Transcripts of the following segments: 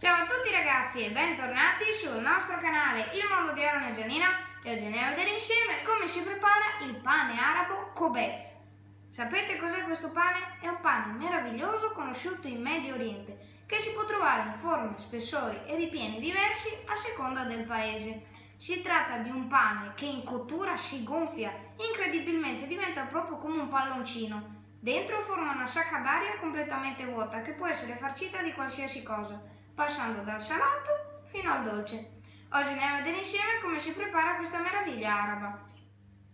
Ciao a tutti ragazzi e bentornati sul nostro canale Il Mondo di Aaron e Gianina e oggi andiamo a vedere insieme come si prepara il pane arabo Kobez. Sapete cos'è questo pane? È un pane meraviglioso conosciuto in Medio Oriente che si può trovare in forme, spessori e ripieni diversi a seconda del paese. Si tratta di un pane che in cottura si gonfia, incredibilmente diventa proprio come un palloncino. Dentro forma una sacca d'aria completamente vuota che può essere farcita di qualsiasi cosa, passando dal salato fino al dolce. Oggi andiamo a vedere insieme come si prepara questa meraviglia araba.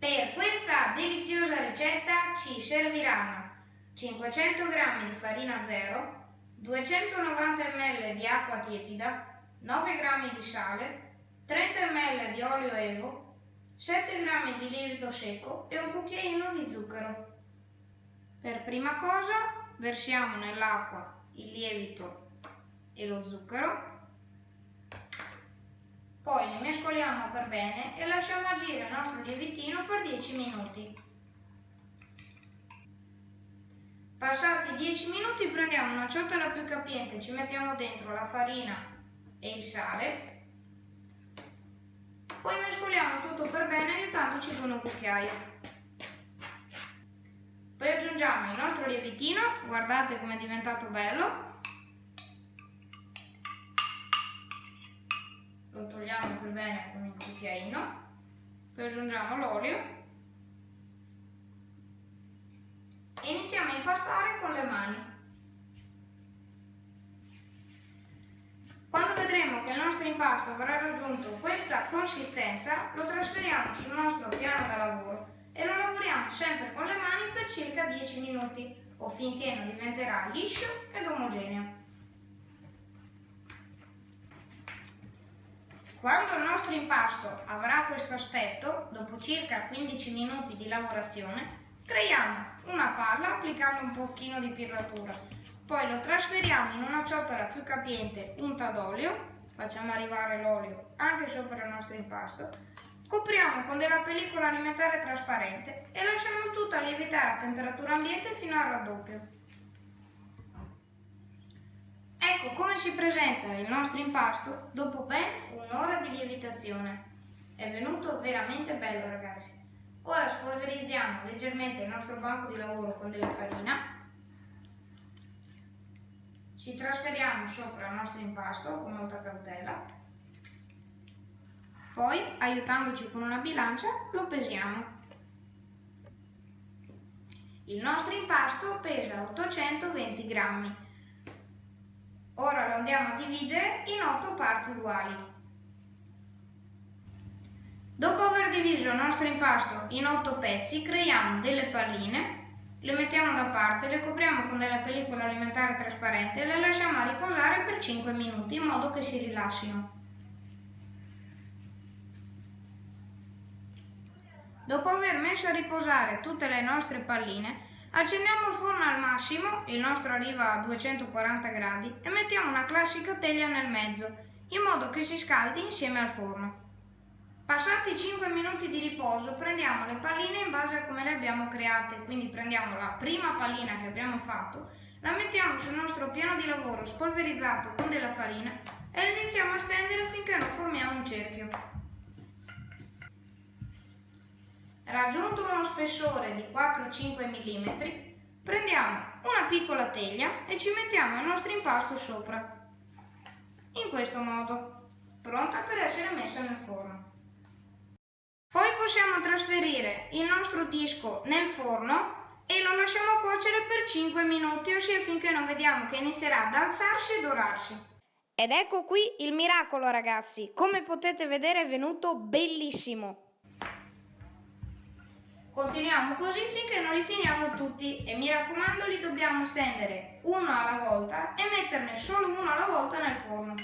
Per questa deliziosa ricetta ci serviranno 500 g di farina zero, 290 ml di acqua tiepida, 9 g di sale, 30 ml di olio evo, 7 g di lievito secco e un cucchiaino di zucchero. Per prima cosa versiamo nell'acqua il lievito e lo zucchero, poi li mescoliamo per bene e lasciamo agire il nostro lievitino per 10 minuti. Passati 10 minuti prendiamo una ciotola più capiente, ci mettiamo dentro la farina e il sale poi mescoliamo tutto per bene aiutandoci con un cucchiaio. Poi aggiungiamo il nostro lievitino, guardate come è diventato bello. Lo togliamo per bene con il cucchiaino. Poi aggiungiamo l'olio. E iniziamo a impastare con le mani. vedremo che il nostro impasto avrà raggiunto questa consistenza, lo trasferiamo sul nostro piano da lavoro e lo lavoriamo sempre con le mani per circa 10 minuti o finché non diventerà liscio ed omogeneo. Quando il nostro impasto avrà questo aspetto, dopo circa 15 minuti di lavorazione, creiamo una palla applicando un pochino di pirlatura poi lo trasferiamo in una ciotola più capiente unta d'olio, facciamo arrivare l'olio anche sopra il nostro impasto, copriamo con della pellicola alimentare trasparente e lasciamo tutto a lievitare a temperatura ambiente fino al raddoppio. Come si presenta il nostro impasto dopo ben un'ora di lievitazione. È venuto veramente bello ragazzi. Ora spolverizziamo leggermente il nostro banco di lavoro con della farina ci trasferiamo sopra il nostro impasto con molta cautela, poi aiutandoci con una bilancia lo pesiamo. Il nostro impasto pesa 820 grammi. Ora lo andiamo a dividere in 8 parti uguali. Dopo aver diviso il nostro impasto in 8 pezzi, creiamo delle palline le mettiamo da parte, le copriamo con della pellicola alimentare trasparente e le lasciamo a riposare per 5 minuti in modo che si rilassino. Dopo aver messo a riposare tutte le nostre palline, accendiamo il forno al massimo, il nostro arriva a 240 gradi, e mettiamo una classica teglia nel mezzo, in modo che si scaldi insieme al forno. Passati 5 minuti di riposo prendiamo le palline in base a come le abbiamo create, quindi prendiamo la prima pallina che abbiamo fatto, la mettiamo sul nostro piano di lavoro spolverizzato con della farina e la iniziamo a stendere finché non formiamo un cerchio. Raggiunto uno spessore di 4-5 mm, prendiamo una piccola teglia e ci mettiamo il nostro impasto sopra. In questo modo, pronta per essere messa nel forno. Poi possiamo trasferire il nostro disco nel forno e lo lasciamo cuocere per 5 minuti, ossia finché non vediamo che inizierà ad alzarsi e dorarsi. Ed ecco qui il miracolo ragazzi, come potete vedere è venuto bellissimo. Continuiamo così finché non li finiamo tutti e mi raccomando li dobbiamo stendere uno alla volta e metterne solo uno alla volta nel forno.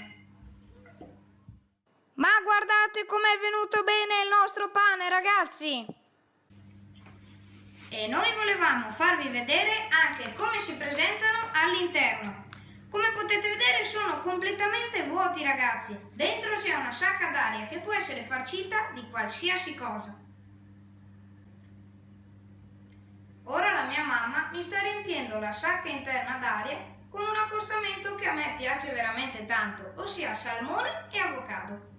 Ma guardate com'è venuto bene il nostro pane, ragazzi! E noi volevamo farvi vedere anche come si presentano all'interno. Come potete vedere sono completamente vuoti, ragazzi. Dentro c'è una sacca d'aria che può essere farcita di qualsiasi cosa. Ora la mia mamma mi sta riempiendo la sacca interna d'aria con un accostamento che a me piace veramente tanto, ossia salmone e avocado.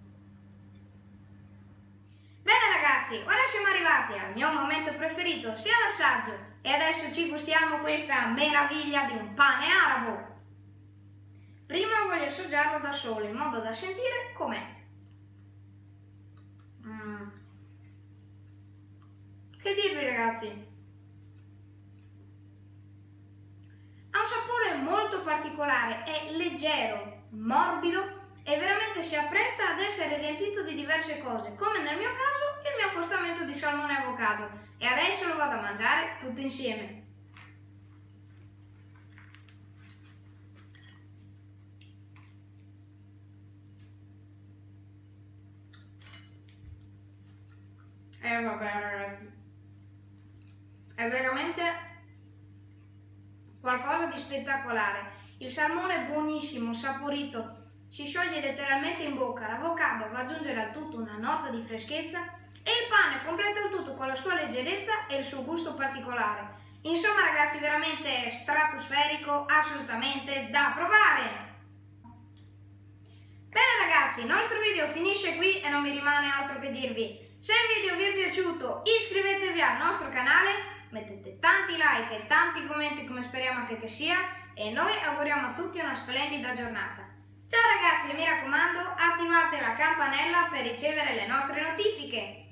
Bene ragazzi, ora siamo arrivati al mio momento preferito, sia l'assaggio, e adesso ci gustiamo questa meraviglia di un pane arabo. Prima voglio assaggiarlo da solo, in modo da sentire com'è. Mm. Che dirvi ragazzi? Particolare, è leggero, morbido e veramente si appresta ad essere riempito di diverse cose, come nel mio caso il mio accostamento di salmone avocado. E adesso lo vado a mangiare tutto insieme. E eh, vabbè ragazzi, è veramente qualcosa di spettacolare. Il salmone è buonissimo, saporito, si scioglie letteralmente in bocca, l'avocado va ad aggiungere al tutto una nota di freschezza e il pane completa il tutto con la sua leggerezza e il suo gusto particolare. Insomma ragazzi, veramente stratosferico, assolutamente da provare! Bene ragazzi, il nostro video finisce qui e non mi rimane altro che dirvi se il video vi è piaciuto iscrivetevi al nostro canale, mettete tanti like e tanti commenti come speriamo anche che sia e noi auguriamo a tutti una splendida giornata. Ciao ragazzi e mi raccomando attivate la campanella per ricevere le nostre notifiche.